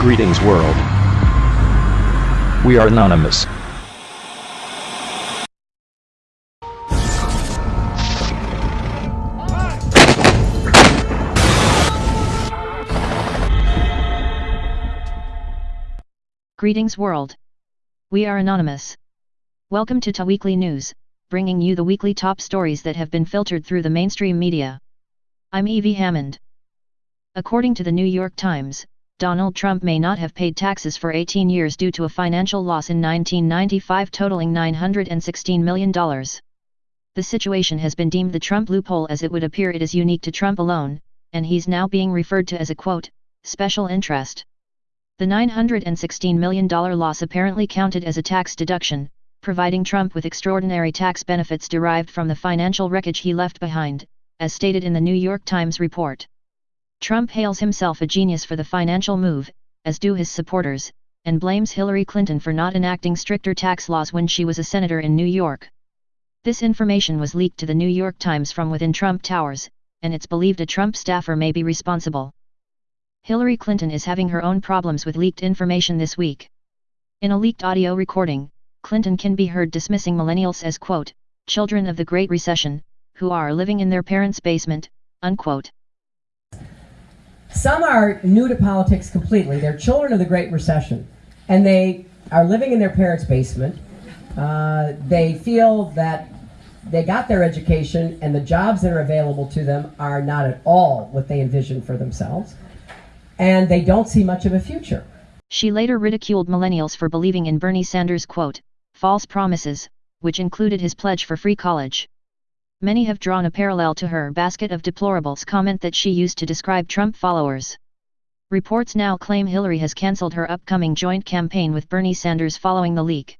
Greetings world. We are anonymous. Greetings world. We are anonymous. Welcome to Ta Weekly News, bringing you the weekly top stories that have been filtered through the mainstream media. I'm Evie Hammond. According to the New York Times, Donald Trump may not have paid taxes for 18 years due to a financial loss in 1995 totaling $916 million. The situation has been deemed the Trump loophole as it would appear it is unique to Trump alone, and he's now being referred to as a quote, special interest. The $916 million loss apparently counted as a tax deduction, providing Trump with extraordinary tax benefits derived from the financial wreckage he left behind, as stated in the New York Times report. Trump hails himself a genius for the financial move, as do his supporters, and blames Hillary Clinton for not enacting stricter tax laws when she was a senator in New York. This information was leaked to the New York Times from within Trump Towers, and it's believed a Trump staffer may be responsible. Hillary Clinton is having her own problems with leaked information this week. In a leaked audio recording, Clinton can be heard dismissing millennials as quote, children of the Great Recession, who are living in their parents' basement, unquote. Some are new to politics completely. They're children of the Great Recession, and they are living in their parents' basement. Uh, they feel that they got their education, and the jobs that are available to them are not at all what they envisioned for themselves, and they don't see much of a future. She later ridiculed millennials for believing in Bernie Sanders' quote, false promises, which included his pledge for free college. Many have drawn a parallel to her basket of deplorables comment that she used to describe Trump followers. Reports now claim Hillary has cancelled her upcoming joint campaign with Bernie Sanders following the leak.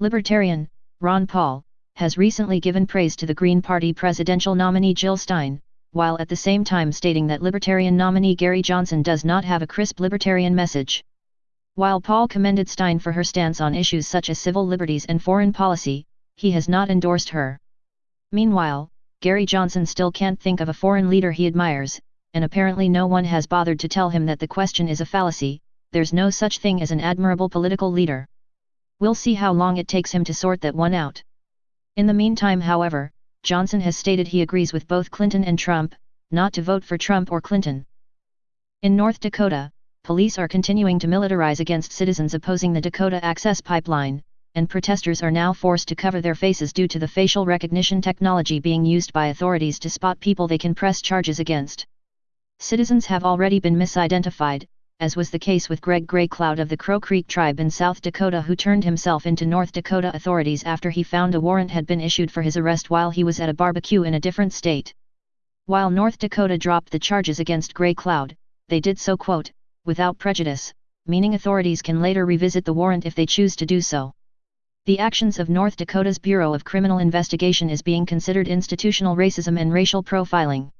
Libertarian, Ron Paul, has recently given praise to the Green Party presidential nominee Jill Stein, while at the same time stating that Libertarian nominee Gary Johnson does not have a crisp libertarian message. While Paul commended Stein for her stance on issues such as civil liberties and foreign policy, he has not endorsed her. Meanwhile, Gary Johnson still can't think of a foreign leader he admires, and apparently no one has bothered to tell him that the question is a fallacy, there's no such thing as an admirable political leader. We'll see how long it takes him to sort that one out. In the meantime however, Johnson has stated he agrees with both Clinton and Trump, not to vote for Trump or Clinton. In North Dakota, police are continuing to militarize against citizens opposing the Dakota Access Pipeline, and protesters are now forced to cover their faces due to the facial recognition technology being used by authorities to spot people they can press charges against. Citizens have already been misidentified, as was the case with Greg Graycloud of the Crow Creek tribe in South Dakota who turned himself into North Dakota authorities after he found a warrant had been issued for his arrest while he was at a barbecue in a different state. While North Dakota dropped the charges against Graycloud, they did so quote, without prejudice, meaning authorities can later revisit the warrant if they choose to do so. The actions of North Dakota's Bureau of Criminal Investigation is being considered institutional racism and racial profiling.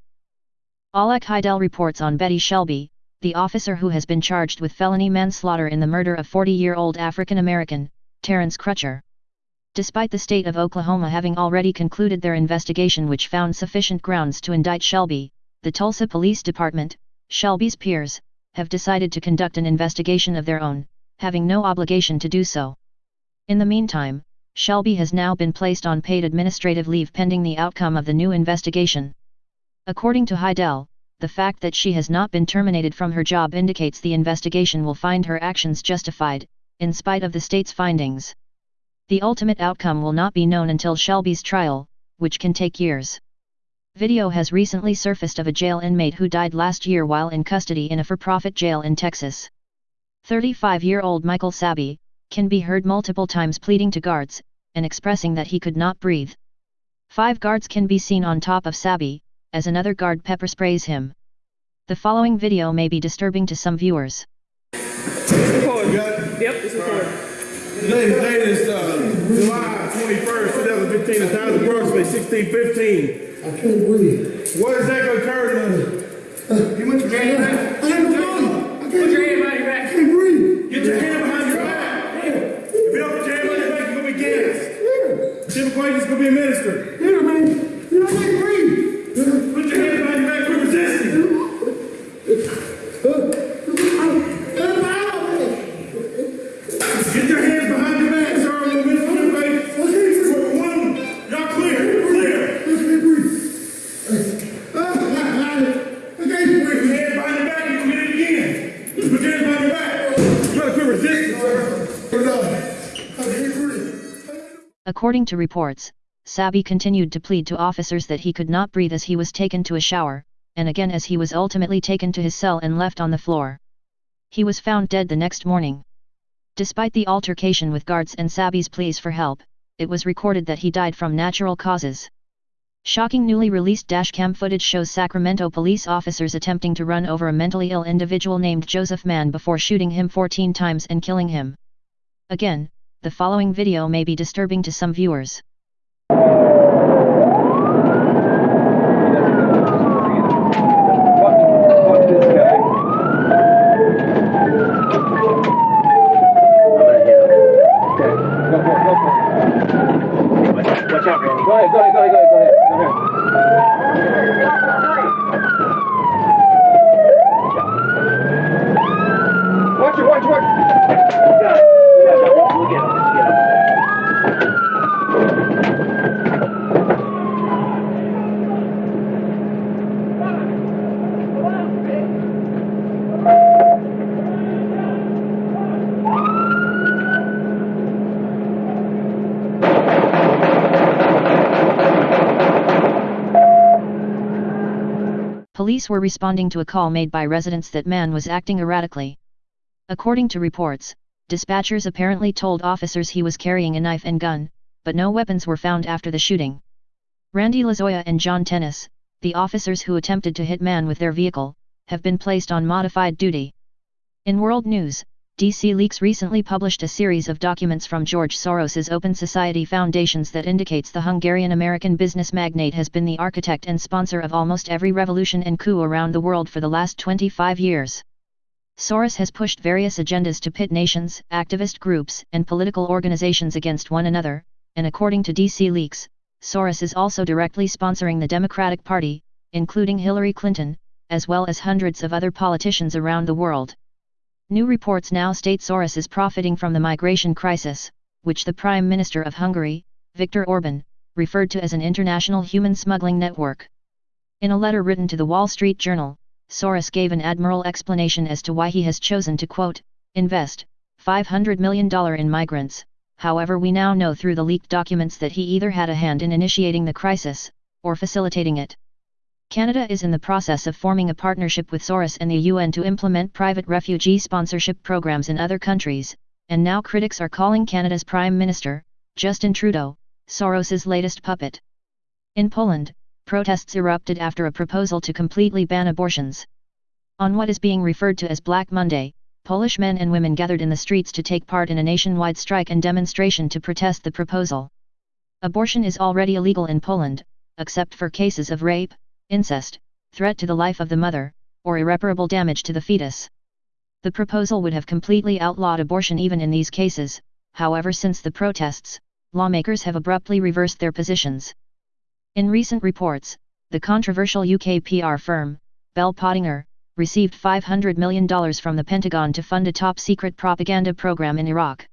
Alec Heidel reports on Betty Shelby, the officer who has been charged with felony manslaughter in the murder of 40-year-old African-American, Terrence Crutcher. Despite the state of Oklahoma having already concluded their investigation which found sufficient grounds to indict Shelby, the Tulsa Police Department, Shelby's peers, have decided to conduct an investigation of their own, having no obligation to do so. In the meantime, Shelby has now been placed on paid administrative leave pending the outcome of the new investigation. According to Heidel, the fact that she has not been terminated from her job indicates the investigation will find her actions justified, in spite of the state's findings. The ultimate outcome will not be known until Shelby's trial, which can take years. Video has recently surfaced of a jail inmate who died last year while in custody in a for-profit jail in Texas. 35-year-old Michael Sabbie, can be heard multiple times pleading to guards, and expressing that he could not breathe. Five guards can be seen on top of Sabbie, as another guard pepper sprays him. The following video may be disturbing to some viewers. Record, Yep, it's recording. Ladies, latest, uh, July 21st, 2015, the time is approximately 1615. I can't breathe. What exactly occurred? Uh, You went to I jail? have a. I can't Put your hand breathe. behind your back. I can't breathe. Get your hand behind your back. If you don't put your hand behind your back, you're going to be Civil is going to be administered. Yeah, man. You know, According to reports, Sabbie continued to plead to officers that he could not breathe as he was taken to a shower, and again as he was ultimately taken to his cell and left on the floor. He was found dead the next morning. Despite the altercation with guards and Sabbie's pleas for help, it was recorded that he died from natural causes. Shocking newly released dashcam footage shows Sacramento police officers attempting to run over a mentally ill individual named Joseph Mann before shooting him 14 times and killing him. Again, the following video may be disturbing to some viewers. Watch out, Randy. Go ahead, go ahead, go ahead, go ahead, go ahead. Go ahead. Watch it, watch it, watch it. You got it. You got it. We'll get him. Let's get him. Police were responding to a call made by residents that Mann was acting erratically. According to reports, dispatchers apparently told officers he was carrying a knife and gun, but no weapons were found after the shooting. Randy Lozoya and John Tennis, the officers who attempted to hit Mann with their vehicle, have been placed on modified duty. In world news, DC Leaks recently published a series of documents from George Soros's Open Society Foundations that indicates the Hungarian-American business magnate has been the architect and sponsor of almost every revolution and coup around the world for the last 25 years. Soros has pushed various agendas to pit nations, activist groups, and political organizations against one another, and according to DC Leaks, Soros is also directly sponsoring the Democratic Party, including Hillary Clinton, as well as hundreds of other politicians around the world. New reports now state Soros is profiting from the migration crisis, which the Prime Minister of Hungary, Viktor Orban, referred to as an international human smuggling network. In a letter written to the Wall Street Journal, Soros gave an admirable explanation as to why he has chosen to quote, invest $500 million in migrants, however we now know through the leaked documents that he either had a hand in initiating the crisis, or facilitating it. Canada is in the process of forming a partnership with Soros and the UN to implement private refugee sponsorship programs in other countries, and now critics are calling Canada's Prime Minister, Justin Trudeau, Soros's latest puppet. In Poland, protests erupted after a proposal to completely ban abortions. On what is being referred to as Black Monday, Polish men and women gathered in the streets to take part in a nationwide strike and demonstration to protest the proposal. Abortion is already illegal in Poland, except for cases of rape, incest, threat to the life of the mother, or irreparable damage to the fetus. The proposal would have completely outlawed abortion even in these cases, however since the protests, lawmakers have abruptly reversed their positions. In recent reports, the controversial UK PR firm, Bell Pottinger, received $500 million from the Pentagon to fund a top-secret propaganda program in Iraq.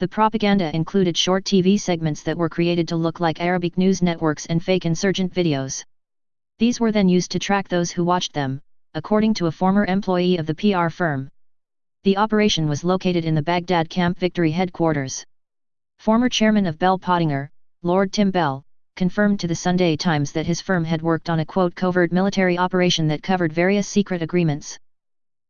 The propaganda included short TV segments that were created to look like Arabic news networks and fake insurgent videos. These were then used to track those who watched them, according to a former employee of the PR firm. The operation was located in the Baghdad Camp Victory headquarters. Former chairman of Bell Pottinger, Lord Tim Bell, confirmed to the Sunday Times that his firm had worked on a quote covert military operation that covered various secret agreements.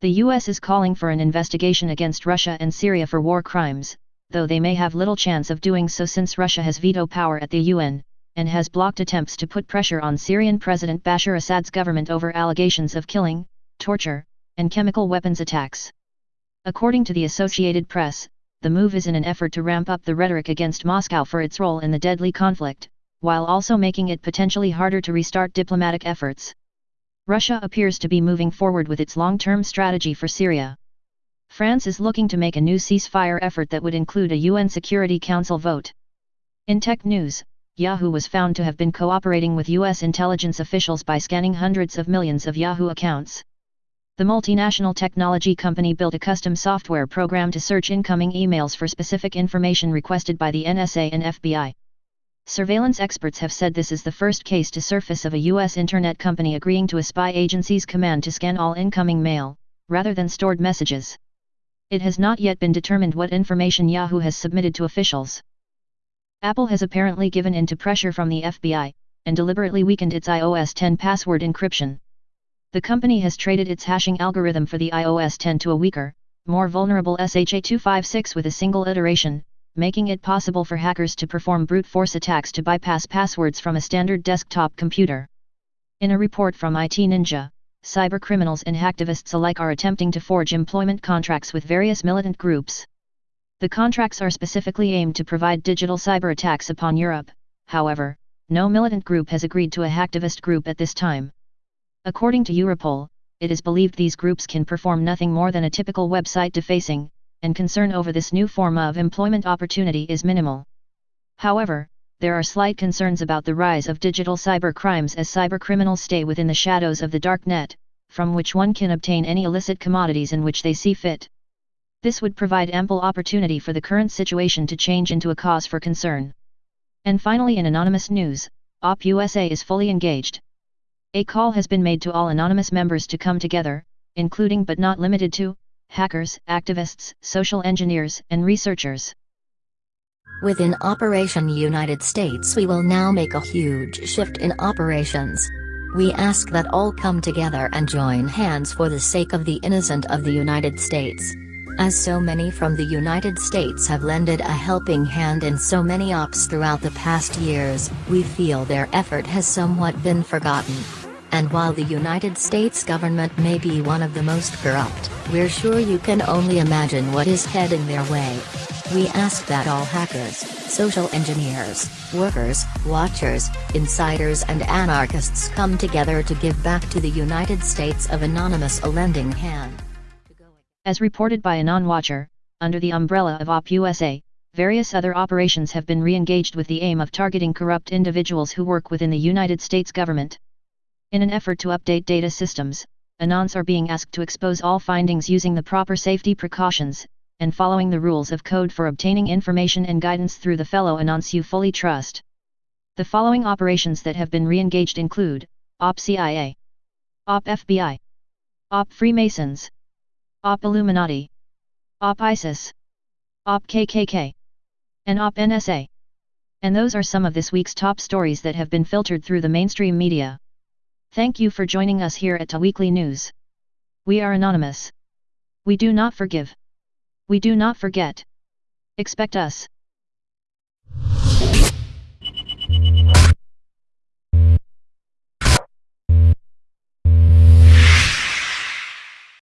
The US is calling for an investigation against Russia and Syria for war crimes, though they may have little chance of doing so since Russia has veto power at the UN, and has blocked attempts to put pressure on Syrian President Bashar Assad's government over allegations of killing, torture, and chemical weapons attacks. According to the Associated Press, the move is in an effort to ramp up the rhetoric against Moscow for its role in the deadly conflict, while also making it potentially harder to restart diplomatic efforts. Russia appears to be moving forward with its long-term strategy for Syria. France is looking to make a new ceasefire effort that would include a UN Security Council vote. In tech news, Yahoo was found to have been cooperating with U.S. intelligence officials by scanning hundreds of millions of Yahoo accounts. The multinational technology company built a custom software program to search incoming emails for specific information requested by the NSA and FBI. Surveillance experts have said this is the first case to surface of a U.S. internet company agreeing to a spy agency's command to scan all incoming mail, rather than stored messages. It has not yet been determined what information Yahoo has submitted to officials. Apple has apparently given in to pressure from the FBI, and deliberately weakened its iOS 10 password encryption. The company has traded its hashing algorithm for the iOS 10 to a weaker, more vulnerable SHA-256 with a single iteration, making it possible for hackers to perform brute force attacks to bypass passwords from a standard desktop computer. In a report from IT Ninja, cybercriminals and hacktivists alike are attempting to forge employment contracts with various militant groups. The contracts are specifically aimed to provide digital cyber attacks upon Europe, however, no militant group has agreed to a hacktivist group at this time. According to Europol, it is believed these groups can perform nothing more than a typical website defacing, and concern over this new form of employment opportunity is minimal. However, there are slight concerns about the rise of digital cyber crimes as cybercriminals stay within the shadows of the dark net, from which one can obtain any illicit commodities in which they see fit. This would provide ample opportunity for the current situation to change into a cause for concern. And finally in anonymous news, OP USA is fully engaged. A call has been made to all anonymous members to come together, including but not limited to, hackers, activists, social engineers, and researchers. Within Operation United States we will now make a huge shift in operations. We ask that all come together and join hands for the sake of the innocent of the United States. As so many from the United States have lended a helping hand in so many ops throughout the past years, we feel their effort has somewhat been forgotten. And while the United States government may be one of the most corrupt, we're sure you can only imagine what is heading their way. We ask that all hackers, social engineers, workers, watchers, insiders and anarchists come together to give back to the United States of Anonymous a lending hand. As reported by a non-watcher, under the umbrella of OP USA, various other operations have been re-engaged with the aim of targeting corrupt individuals who work within the United States government. In an effort to update data systems, Anons are being asked to expose all findings using the proper safety precautions, and following the rules of code for obtaining information and guidance through the fellow Anons you fully trust. The following operations that have been re-engaged include, OP CIA, OP FBI, OP Freemasons, OP Illuminati, OP ISIS, OP KKK, and OP NSA. And those are some of this week's top stories that have been filtered through the mainstream media. Thank you for joining us here at Ta Weekly News. We are anonymous. We do not forgive. We do not forget. Expect us.